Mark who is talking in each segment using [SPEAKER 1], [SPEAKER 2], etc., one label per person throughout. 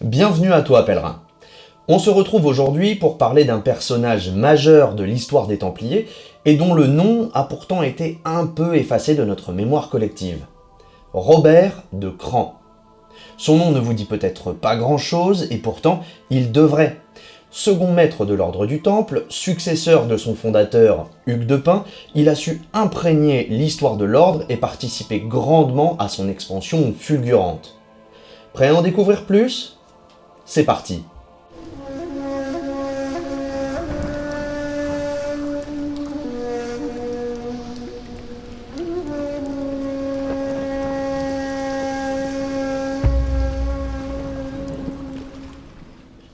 [SPEAKER 1] Bienvenue à toi, pèlerin. On se retrouve aujourd'hui pour parler d'un personnage majeur de l'histoire des Templiers et dont le nom a pourtant été un peu effacé de notre mémoire collective. Robert de Cran. Son nom ne vous dit peut-être pas grand-chose et pourtant il devrait. Second maître de l'ordre du Temple, successeur de son fondateur Hugues de Pin, il a su imprégner l'histoire de l'ordre et participer grandement à son expansion fulgurante. Prêt à en découvrir plus? C'est parti.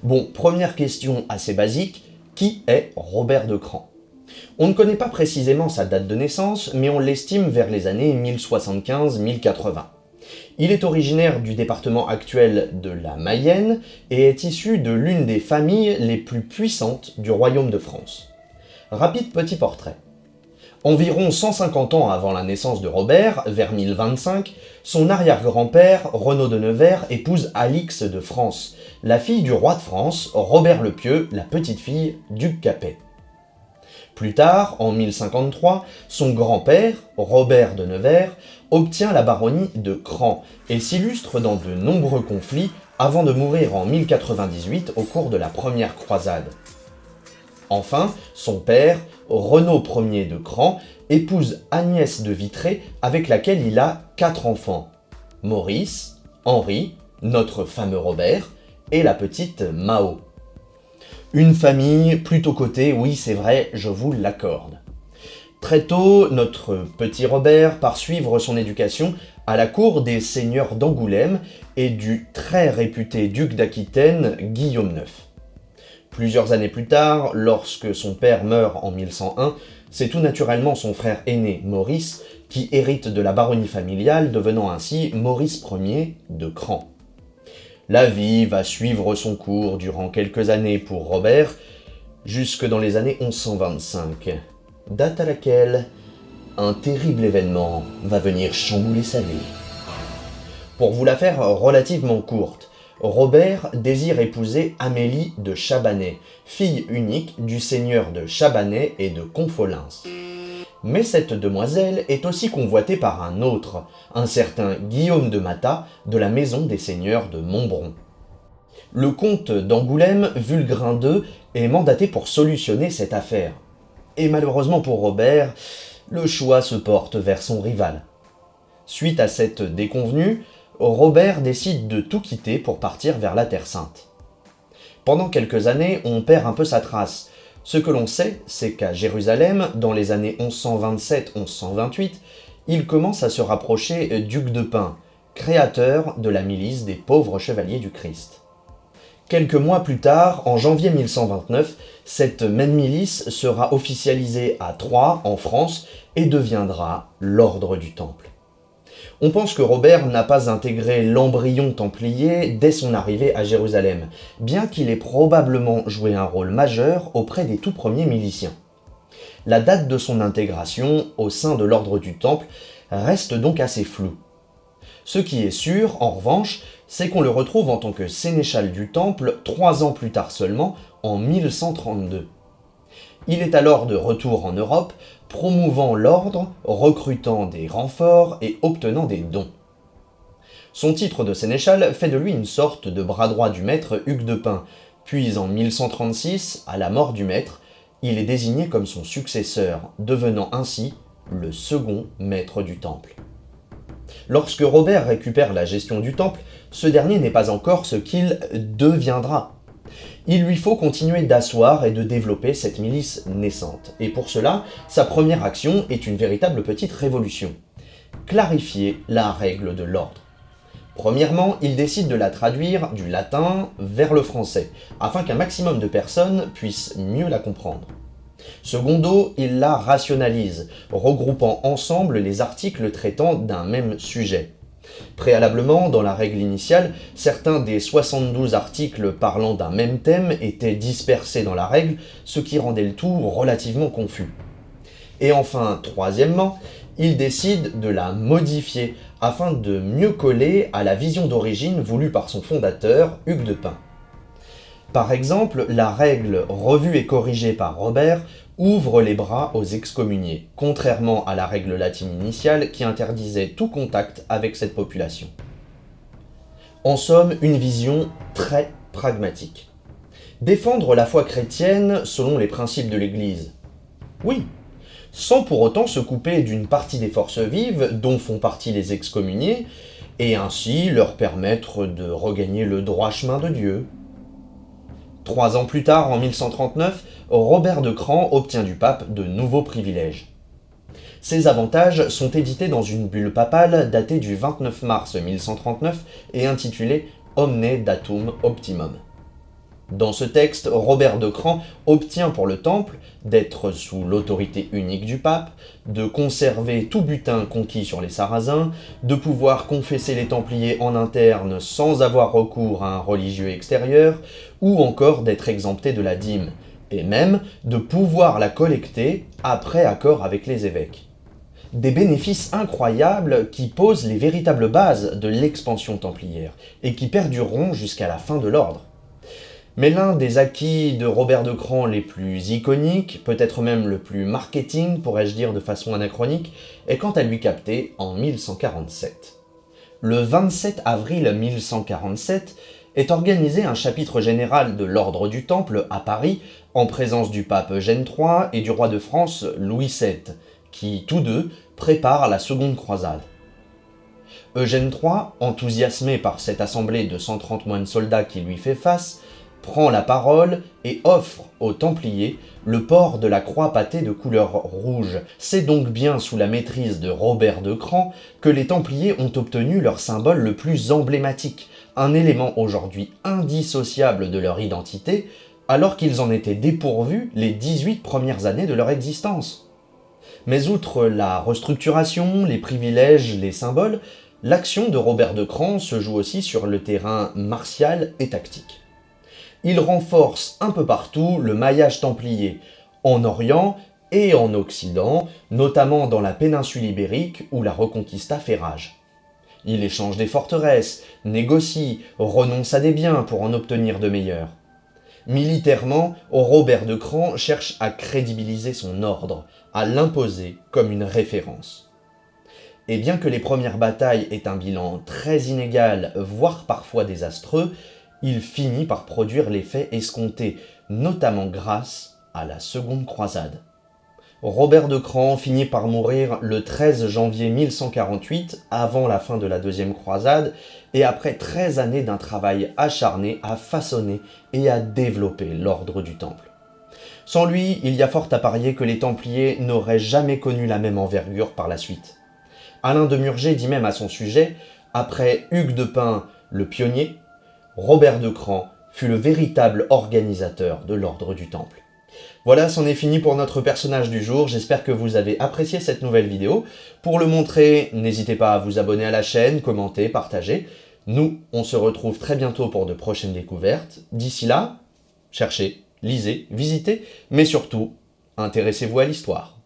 [SPEAKER 1] Bon, première question assez basique, qui est Robert de Cran? On ne connaît pas précisément sa date de naissance, mais on l'estime vers les années 1075-1080. Il est originaire du département actuel de la Mayenne et est issu de l'une des familles les plus puissantes du royaume de France. Rapide petit portrait. Environ 150 ans avant la naissance de Robert, vers 1025, son arrière-grand-père, Renaud de Nevers, épouse Alix de France, la fille du roi de France, Robert le Pieux, la petite-fille du Capet. Plus tard, en 1053, son grand-père, Robert de Nevers, obtient la baronnie de Cran et s'illustre dans de nombreux conflits avant de mourir en 1098 au cours de la première croisade. Enfin, son père, Renaud Ier de Cran, épouse Agnès de Vitré avec laquelle il a quatre enfants. Maurice, Henri, notre fameux Robert, et la petite Mao. Une famille plutôt cotée, oui c'est vrai, je vous l'accorde. Très tôt, notre petit Robert part suivre son éducation à la cour des seigneurs d'Angoulême et du très réputé duc d'Aquitaine, Guillaume IX. Plusieurs années plus tard, lorsque son père meurt en 1101, c'est tout naturellement son frère aîné, Maurice, qui hérite de la baronnie familiale, devenant ainsi Maurice Ier de Cran. La vie va suivre son cours durant quelques années pour Robert, jusque dans les années 1125, date à laquelle un terrible événement va venir chambouler sa vie. Pour vous la faire relativement courte, Robert désire épouser Amélie de Chabanais, fille unique du seigneur de Chabanais et de Confolens. Mais cette demoiselle est aussi convoitée par un autre, un certain Guillaume de Mata, de la maison des seigneurs de Montbron. Le comte d'Angoulême, Vulgrin II, est mandaté pour solutionner cette affaire. Et malheureusement pour Robert, le choix se porte vers son rival. Suite à cette déconvenue, Robert décide de tout quitter pour partir vers la Terre Sainte. Pendant quelques années, on perd un peu sa trace. Ce que l'on sait, c'est qu'à Jérusalem, dans les années 1127-1128, il commence à se rapprocher d'Hugues de Pin, créateur de la milice des pauvres chevaliers du Christ. Quelques mois plus tard, en janvier 1129, cette même milice sera officialisée à Troyes, en France, et deviendra l'Ordre du Temple. On pense que Robert n'a pas intégré l'embryon templier dès son arrivée à Jérusalem, bien qu'il ait probablement joué un rôle majeur auprès des tout premiers miliciens. La date de son intégration au sein de l'ordre du Temple reste donc assez floue. Ce qui est sûr, en revanche, c'est qu'on le retrouve en tant que sénéchal du Temple trois ans plus tard seulement, en 1132. Il est alors de retour en Europe, promouvant l'ordre, recrutant des renforts et obtenant des dons. Son titre de sénéchal fait de lui une sorte de bras droit du maître Hugues de Pin, puis en 1136, à la mort du maître, il est désigné comme son successeur, devenant ainsi le second maître du temple. Lorsque Robert récupère la gestion du temple, ce dernier n'est pas encore ce qu'il deviendra. Il lui faut continuer d'asseoir et de développer cette milice naissante. Et pour cela, sa première action est une véritable petite révolution. Clarifier la règle de l'ordre. Premièrement, il décide de la traduire du latin vers le français, afin qu'un maximum de personnes puissent mieux la comprendre. Secondo, il la rationalise, regroupant ensemble les articles traitant d'un même sujet. Préalablement, dans la règle initiale, certains des 72 articles parlant d'un même thème étaient dispersés dans la règle, ce qui rendait le tout relativement confus. Et enfin, troisièmement, il décide de la modifier afin de mieux coller à la vision d'origine voulue par son fondateur, Hugues de Pin. Par exemple, la règle revue et corrigée par Robert ouvre les bras aux excommuniés, contrairement à la règle latine initiale qui interdisait tout contact avec cette population. En somme, une vision très pragmatique. Défendre la foi chrétienne selon les principes de l'Église. Oui, sans pour autant se couper d'une partie des forces vives dont font partie les excommuniés, et ainsi leur permettre de regagner le droit chemin de Dieu. Trois ans plus tard, en 1139, Robert de Cran obtient du pape de nouveaux privilèges. Ces avantages sont édités dans une bulle papale datée du 29 mars 1139 et intitulée Omne Datum Optimum. Dans ce texte, Robert de Cran obtient pour le Temple d'être sous l'autorité unique du pape, de conserver tout butin conquis sur les Sarrasins, de pouvoir confesser les Templiers en interne sans avoir recours à un religieux extérieur, ou encore d'être exempté de la dîme, et même de pouvoir la collecter après accord avec les évêques. Des bénéfices incroyables qui posent les véritables bases de l'expansion templière, et qui perdureront jusqu'à la fin de l'ordre. Mais l'un des acquis de Robert de Cran les plus iconiques, peut-être même le plus marketing, pourrais-je dire de façon anachronique, est quant à lui capté en 1147. Le 27 avril 1147 est organisé un chapitre général de l'Ordre du Temple à Paris, en présence du pape Eugène III et du roi de France Louis VII, qui, tous deux, préparent la seconde croisade. Eugène III, enthousiasmé par cette assemblée de 130 moines soldats qui lui fait face, prend la parole et offre aux Templiers le port de la croix pâtée de couleur rouge. C'est donc bien sous la maîtrise de Robert de Cran que les Templiers ont obtenu leur symbole le plus emblématique, un élément aujourd'hui indissociable de leur identité, alors qu'ils en étaient dépourvus les 18 premières années de leur existence. Mais outre la restructuration, les privilèges, les symboles, l'action de Robert de Cran se joue aussi sur le terrain martial et tactique il renforce un peu partout le maillage templier, en Orient et en Occident, notamment dans la péninsule ibérique où la Reconquista fait rage. Il échange des forteresses, négocie, renonce à des biens pour en obtenir de meilleurs. Militairement, Robert de Cran cherche à crédibiliser son ordre, à l'imposer comme une référence. Et bien que les premières batailles aient un bilan très inégal, voire parfois désastreux, il finit par produire l'effet escompté, notamment grâce à la seconde croisade. Robert de Cran finit par mourir le 13 janvier 1148, avant la fin de la deuxième croisade, et après 13 années d'un travail acharné à façonner et à développer l'ordre du Temple. Sans lui, il y a fort à parier que les Templiers n'auraient jamais connu la même envergure par la suite. Alain de Murger dit même à son sujet, après Hugues de Pin, le pionnier, Robert de Cran fut le véritable organisateur de l'ordre du Temple. Voilà, c'en est fini pour notre personnage du jour, j'espère que vous avez apprécié cette nouvelle vidéo. Pour le montrer, n'hésitez pas à vous abonner à la chaîne, commenter, partager. Nous, on se retrouve très bientôt pour de prochaines découvertes. D'ici là, cherchez, lisez, visitez, mais surtout, intéressez-vous à l'histoire.